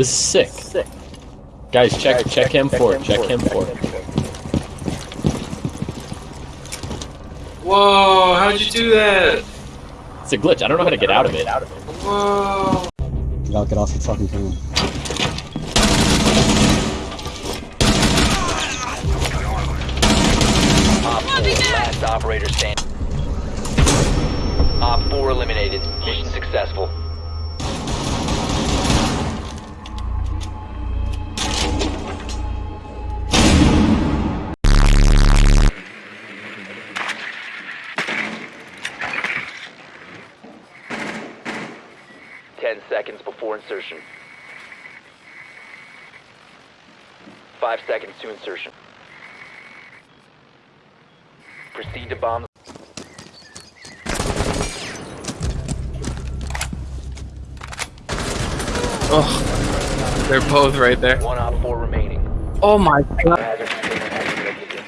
This is sick. Sick. Guys, check check, check him for it. Check him for it. Whoa! How'd you do that? It's a glitch. I don't know how to get out of it. Whoa! You gotta get off the fucking phone. Op 4, last operator standing. Op 4 eliminated. Mission successful. Insertion. Five seconds to insertion. Proceed to bomb. Oh, they're both right there. One op 4 remaining. Oh my god. Hazard container has been located.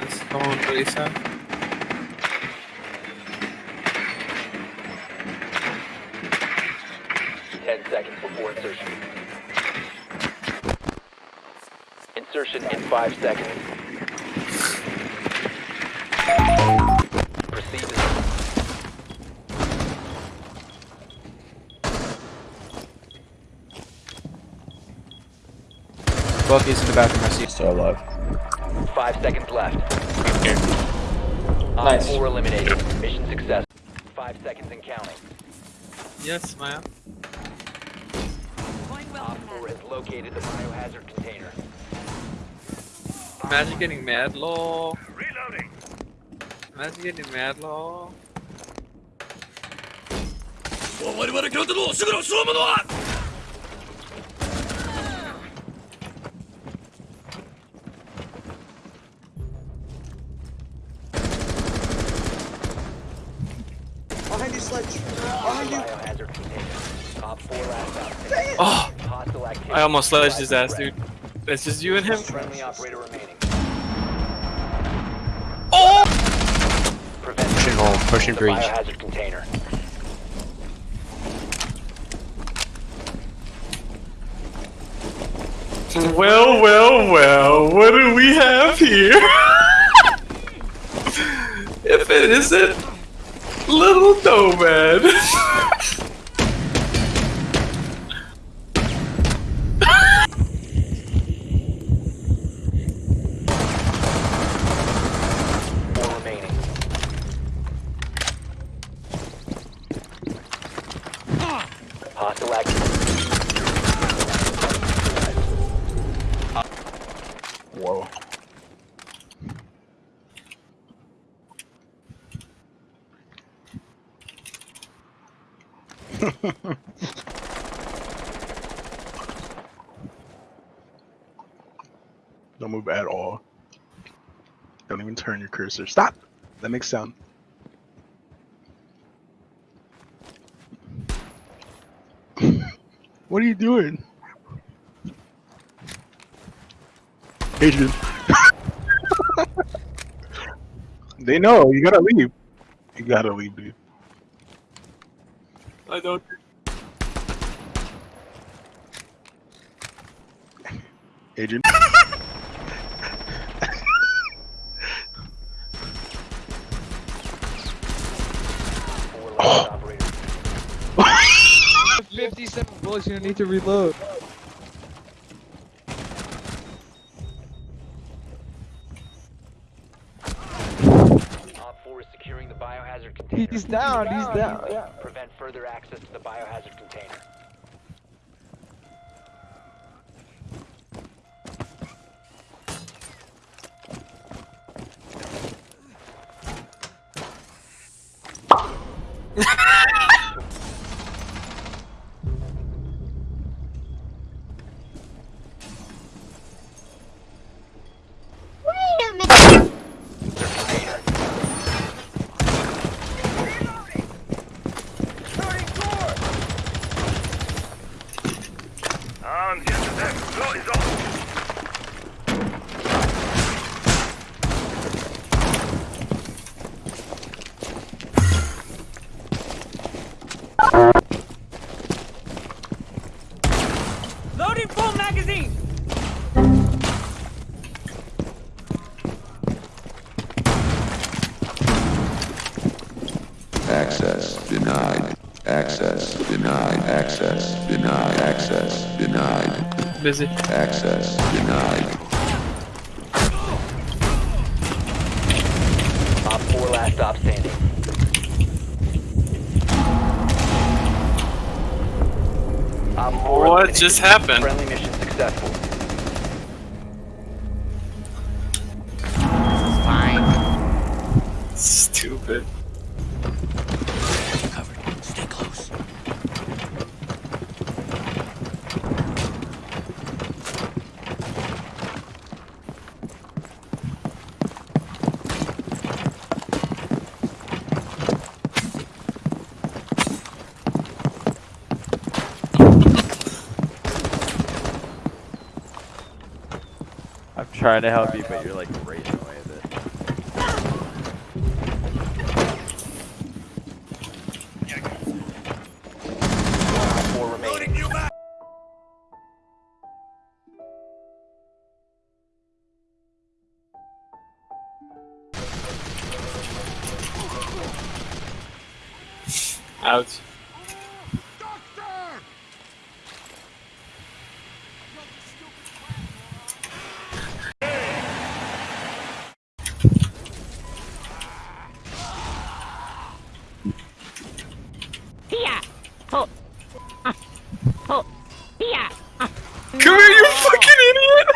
Let's go on, Lisa. Ten seconds before insertion. Insertion in five seconds. Proceed to Bucky's in the bathroom, I see. Still alive. five seconds left. Op Nice. 4 eliminated. Mission success. Five seconds and counting. Yes, ma'am. Op 4 has located the biohazard container. Imagine getting mad, lol. Reloading. Imagine getting mad, lol. Biohazard container. Op 4 last out. Oh, Hostile activity. I almost sledged his ass, dude. It's just you and him. Friendly operator remaining. Pushing home, pushing the breach. biohazard container. Well, well, well, what do we have here? if it isn't Little Nomad. Four remaining. Hostile activity. Whoa. Don't move at all. Don't even turn your cursor. Stop! That makes sound. What are you doing? Adrian. they know, you gotta leave. You gotta leave, dude. I don't. Adrian. Four last operators. 57 bullets, you don't need to reload. Op 4 is securing the biohazard container. He's down, he's down. Prevent further access to the biohazard denied. Access denied. Access denied. Access denied. Busy. Access denied. Op 4 last stop standing. Op 4 What eliminated. just happened? Friendly mission successful. Fine. Stupid. Trying to help you, but you're like raging away with it. 4 remaining. Out. Come here, you fucking idiot!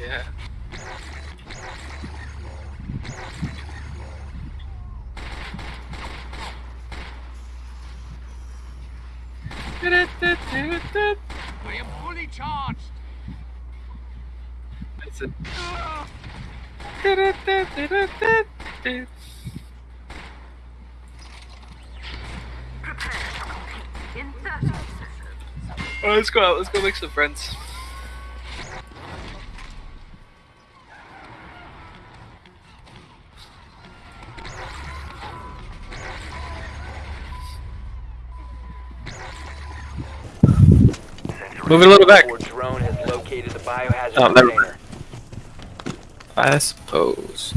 Yeah. I am fully charged. That's. Oh, let's go out. Let's go make some friends. Move it a little back. Op 4 drone has located the biohazard Oh, never container. I suppose.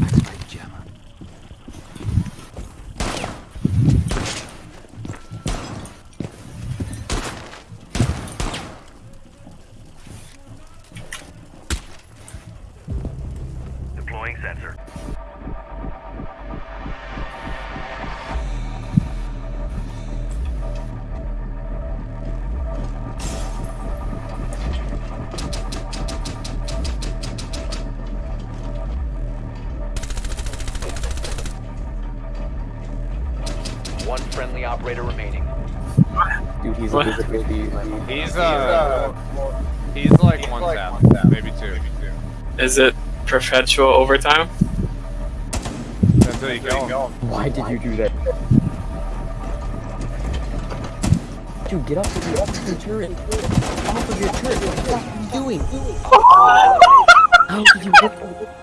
One friendly operator remaining. Dude, he's What? invisibility. He's uh, he's like one tap, maybe two. Maybe two. Is it perpetual overtime? Until you kill him. Why did you do that? Dude, get off of your, off of your turret. Off of your turret. What are you doing? How did you get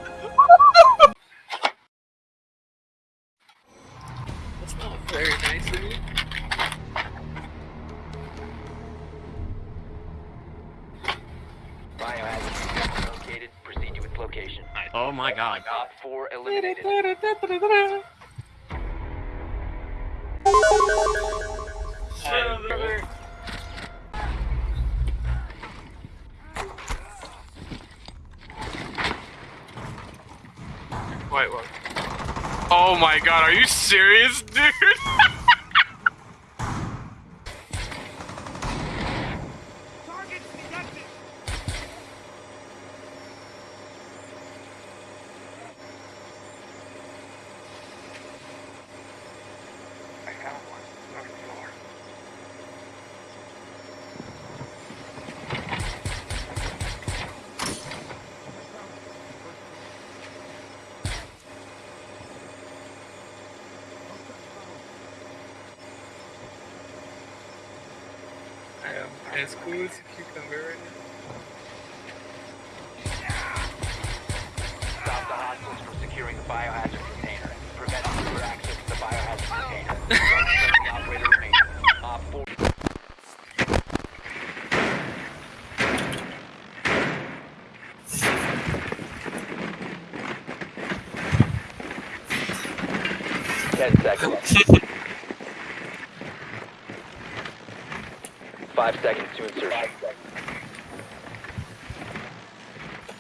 very nice of you. Biohazard container located. Proceed to its location. Oh my god. Op 4 eliminated. Wait, what? Oh my god, are you serious, dude? am as cool as a cucumber right now. Stop the hostiles from securing the biohazard container. Prevent secure access to the biohazard container. operator remains. 4. Ten seconds. Five seconds to insertion.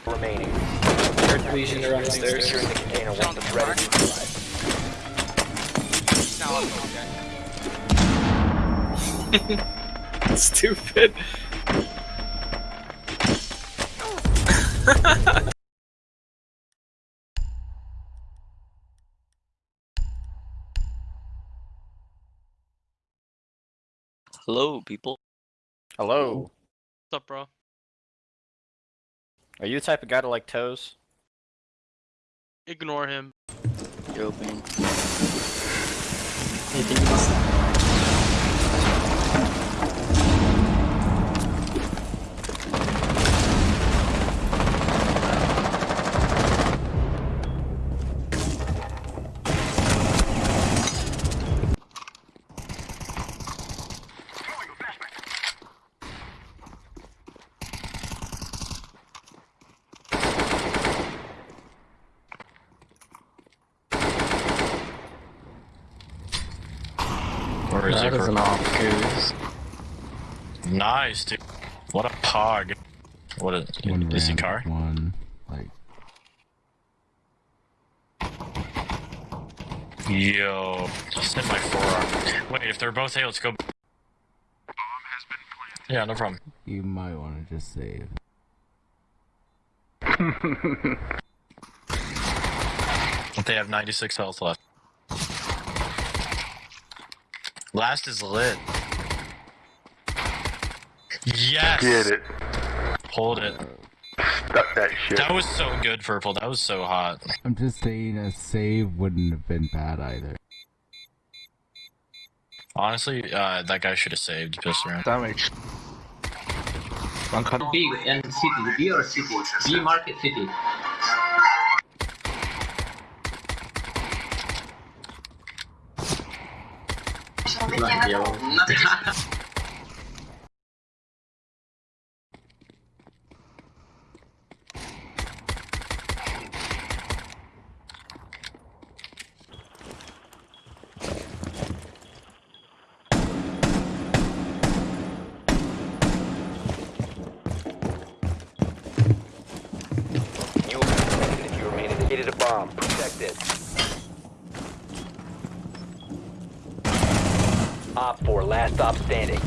Remaining. Third division around the stairs. Securing the container once it's ready to utilize. Stupid. Hello, people. Hello. What's up, bro? Are you the type of guy to like toes? Ignore him. Joking. Where is That an off goose. Nice, dude. What a pog. What a One is he ramp, car? One, like, Yo, just hit my forearm. Wait, if they're both A, let's go. Yeah, no problem. you might want to just save. They have 96 health left. Last is lit. Yes! Get it. Hold it. Stuck that shit. That was so good, Purple. That was so hot. I'm just saying a save wouldn't have been bad either. Honestly, uh, that guy should have saved just around. Damage. One cut. B and city, B or city? B market city. Be detected if you remain indicated a bomb. Protect it. Op 4, last stop standing.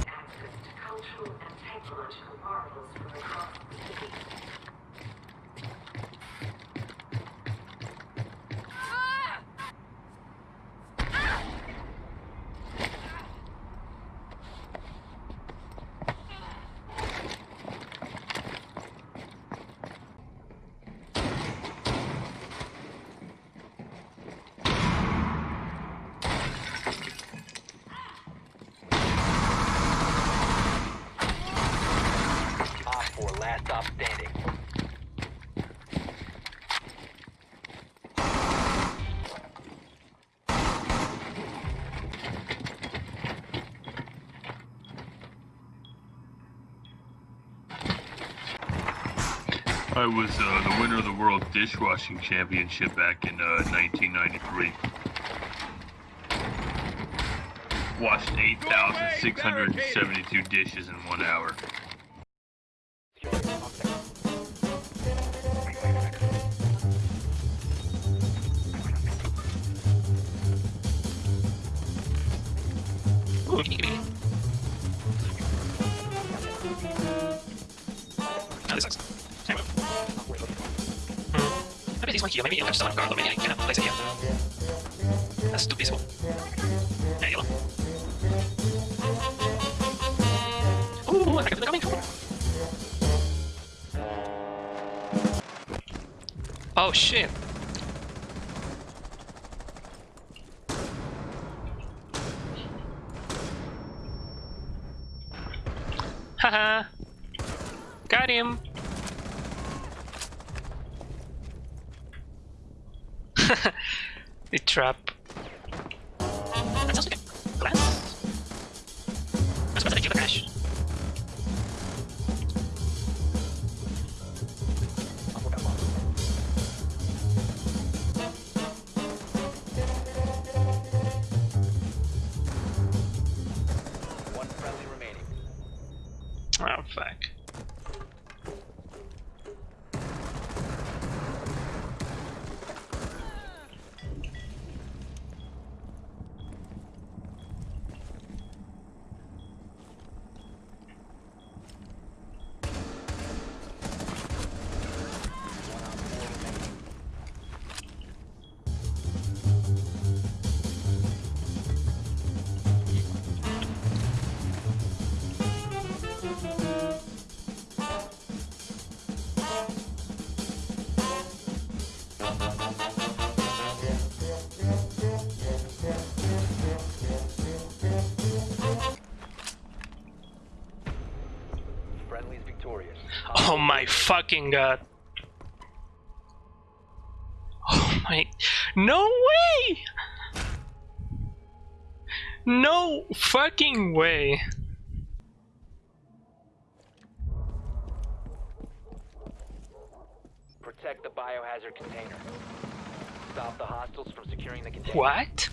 Op 4, last stop standing. I was uh, the winner of the World Dishwashing Championship back in uh, 1993. Washed 8,672 dishes in one hour. Maybe you'll have someone guard, maybe I can place it here. That's too peaceful. Hey, yellow. Ooh, I got coming. Oh shit. Haha. Got him. the trap. Victorious. Oh my fucking god. Oh my. No way! No fucking way. Protect the biohazard container. Stop the hostiles from securing the container. What?